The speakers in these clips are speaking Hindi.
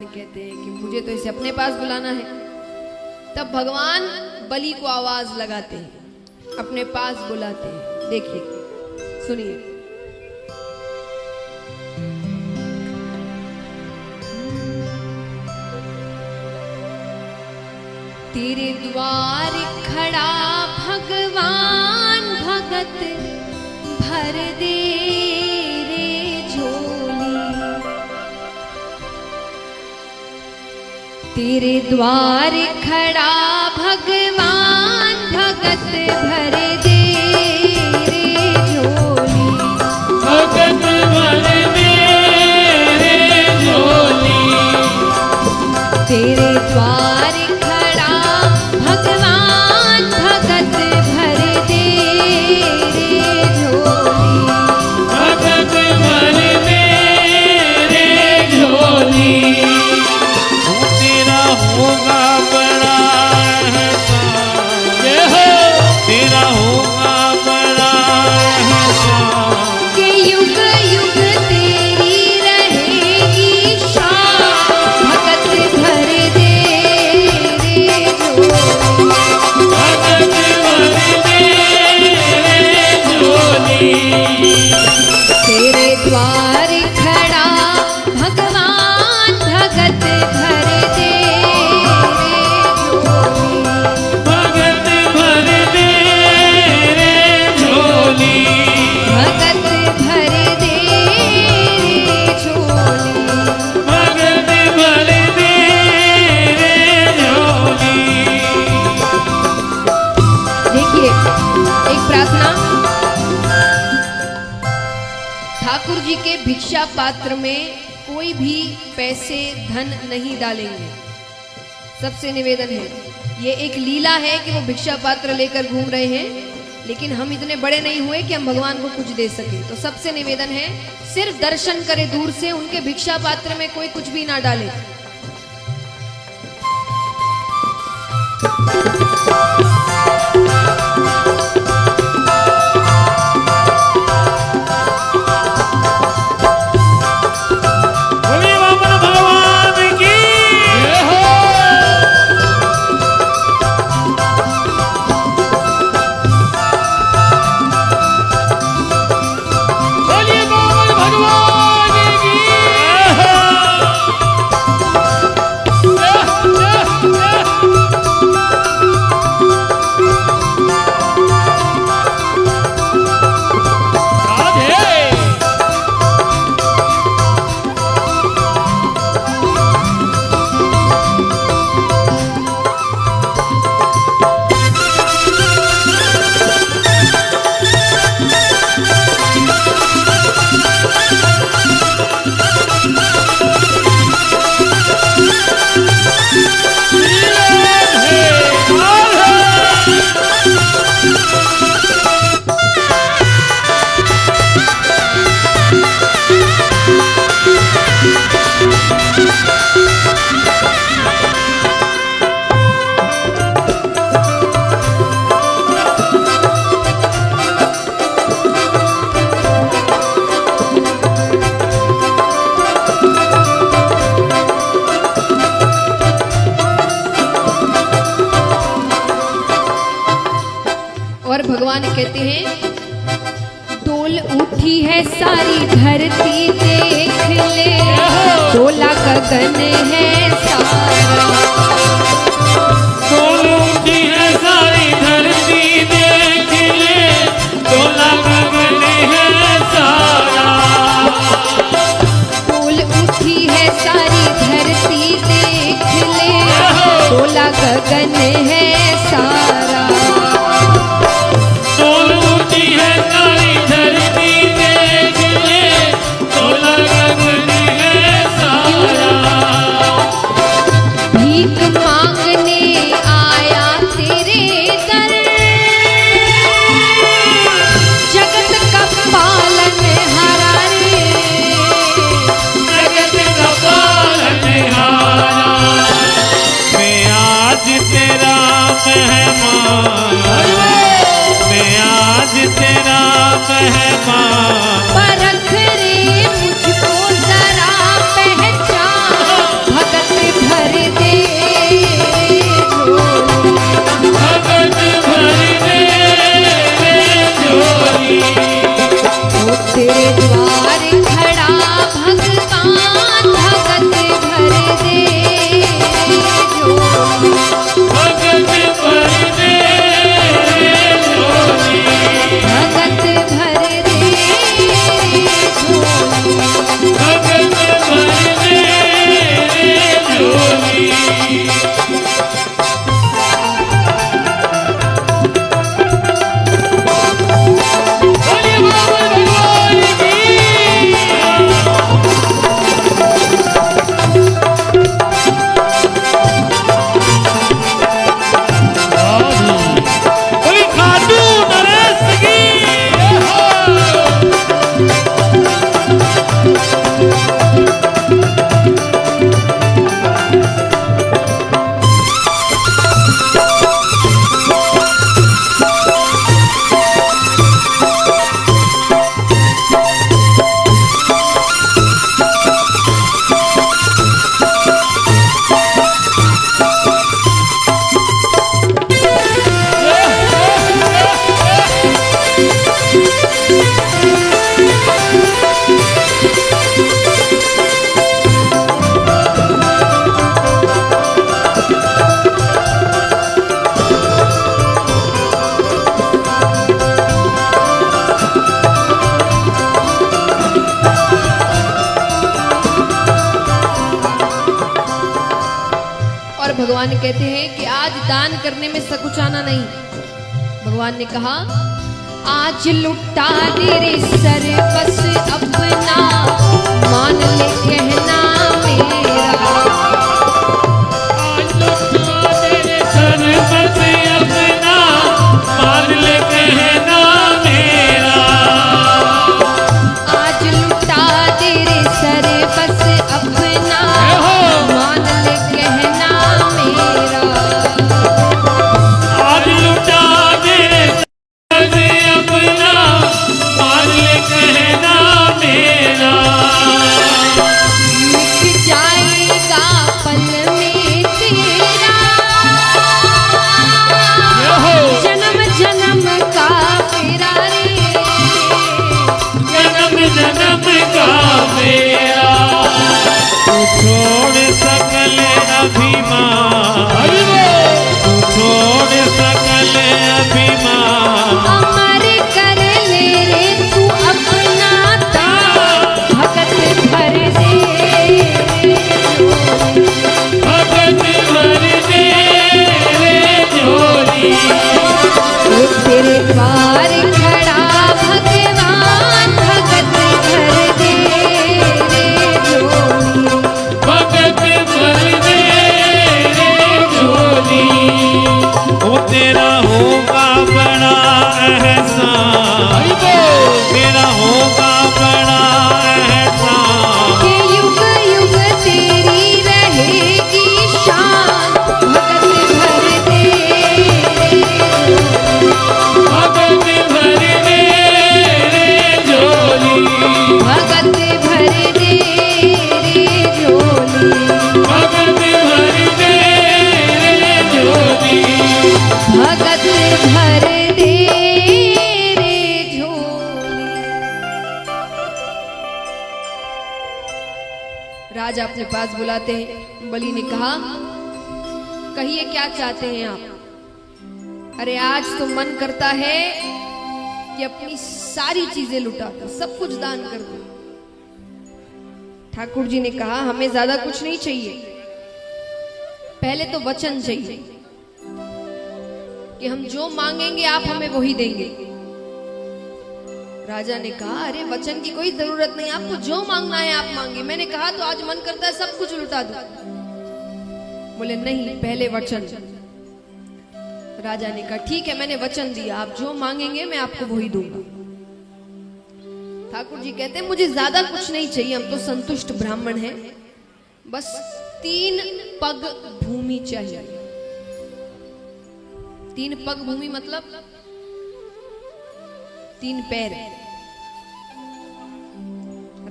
कहते हैं कि मुझे तो इसे अपने पास बुलाना है। तब भगवान बलि को आवाज़ लगाते हैं, अपने पास बुलाते हैं। देखिए, सुनिए। तेरे द्वार खड़ा भगवान भगत, भर दे तेरे द्वार खड़ा भगवान भगत भर के भिक्षा पात्र में कोई भी पैसे, धन नहीं डालेंगे। सबसे निवेदन है, ये एक लीला है कि वो भिक्षा पात्र लेकर घूम रहे हैं, लेकिन हम इतने बड़े नहीं हुए कि हम भगवान को कुछ दे सके। तो सबसे निवेदन है, सिर्फ़ दर्शन करे दूर से उनके भिक्षा पात्र में कोई कुछ भी ना डाले। उठी है सारी धरती देख ले। डोला गगन है सारा। सोनूठी है सारी। धरती देख ले। डोला गगन है सारा। कहते हैं कि आज दान करने में सकुचाना नहीं। भगवान ने कहा, आज लुटा तेरे सर बस अपना बुलाते हैं? बलि ने कहा, कहिए, क्या चाहते हैं आप? अरे, आज तो मन करता है कि अपनी सारी चीज़ें लुटा दूँ, सब कुछ दान कर दो। ठाकुर जी ने कहा, हमें ज़्यादा कुछ नहीं चाहिए। पहले तो वचन चाहिए कि हम जो मांगेंगे, आप हमें वही देंगे। राजा ने कहा, अरे, वचन की कोई ज़रूरत नहीं, आपको जो मांगना है आप मांगे मैंने कहा तो आज मन करता है सब कुछ लुटा दो। बोले, नहीं, पहले वचन। राजा ने कहा, ठीक है, मैंने वचन दिया, आप जो मांगेंगे, मैं आपको वही दूँगा। ठाकुर जी कहते हैं, मुझे ज़्यादा कुछ नहीं चाहिए, हम तो संतुष्ट ब्राह्मण हैं। बस तीन पग भूमि चाहिए। तीन पग भूमि मतलब तीन पैर।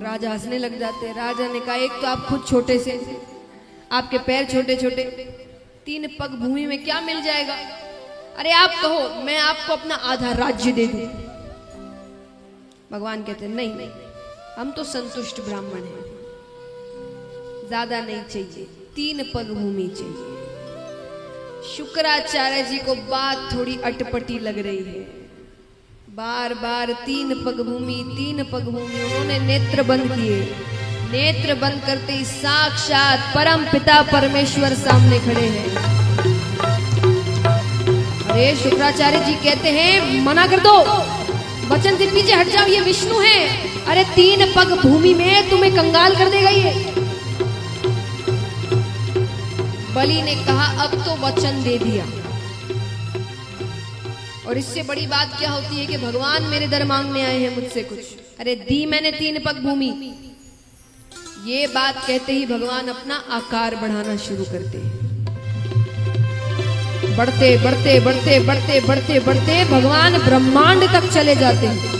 राजा हंसने लग जाते राजा ने कहा, एक तो आप खुद छोटे से, आपके पैर छोटे छोटे तीन पग भूमि में क्या मिल जाएगा? अरे आप कहो, मैं आपको अपना आधा राज्य दे दू। भगवान कहते नहीं, हम तो संतुष्ट ब्राह्मण हैं। ज़्यादा नहीं चाहिए, तीन पग भूमि चाहिए। शुक्राचार्य जी को बात थोड़ी अटपटी लग रही है। बार बार तीन पग भूमि तीन पग भूमि उन्होंने नेत्र बंद किए। नेत्र बंद करते ही साक्षात परम पिता परमेश्वर सामने खड़े हैं। अरे, शुक्राचार्य जी कहते हैं, मना कर दो। वचन से पीछे हट जाओ, ये विष्णु है। अरे, तीन पग भूमि में तुम्हें कंगाल कर देगा ये। बलि ने कहा, अब तो वचन दे दिया। और इससे बड़ी बात क्या होती है कि भगवान मेरे दर मांगने आए हैं मुझसे कुछ। अरे दी मैंने तीन पग भूमि। ये बात कहते ही भगवान अपना आकार बढ़ाना शुरू करते हैं। बढ़ते बढ़ते बढ़ते बढ़ते बढ़ते बढ़ते भगवान ब्रह्मांड तक चले जाते हैं।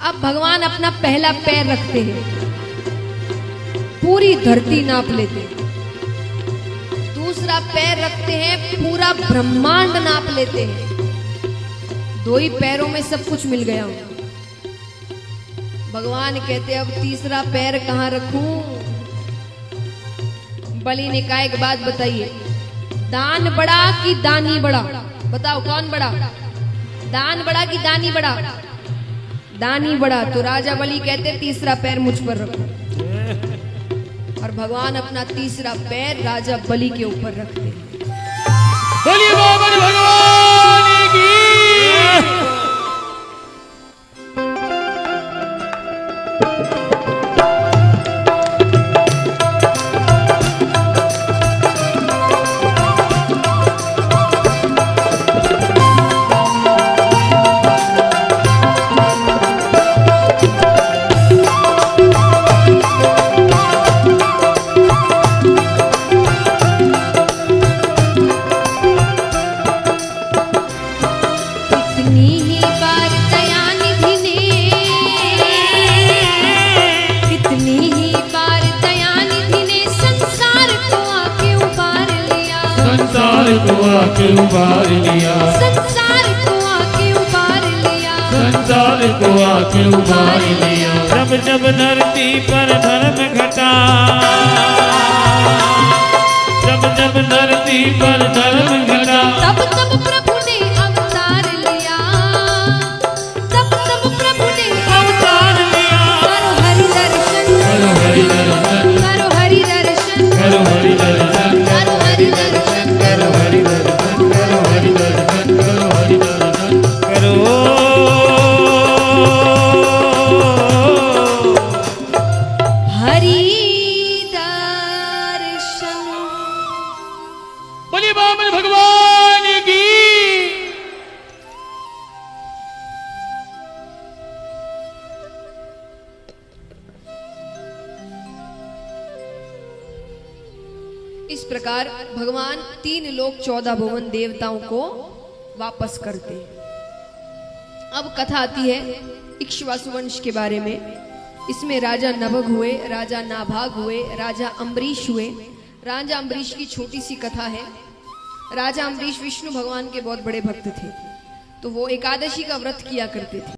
अब भगवान अपना पहला पैर रखते हैं। पूरी धरती नाप लेते हैं। दूसरा पैर रखते हैं, पूरा ब्रह्मांड नाप लेते हैं। दो ही पैरों में सब कुछ मिल गया। भगवान कहते अब तीसरा पैर कहाँ रखूँ? बलि ने कहा, एक बात बताइए। दान बड़ा कि दानी बड़ा? बताओ, कौन बड़ा? दान बड़ा कि दानी बड़ा? दानी बड़ा। तो राजा बलि कहते तीसरा पैर मुझ पर रखो। और भगवान अपना तीसरा पैर राजा बलि के ऊपर रखते बोलिए भगवान! आके लिया। जब जब धरती पर इस प्रकार भगवान तीन लोक चौदह भुवन देवताओं को वापस करते अब कथा आती है इक्ष्वासु वंश के बारे में। इसमें राजा नभग हुए, राजा नाभाग हुए, राजा अम्बरीश हुए। राजा अम्बरीश की छोटी सी कथा है। राजा अम्बरीश विष्णु भगवान के बहुत बड़े भक्त थे। तो वो एकादशी का व्रत किया करते थे।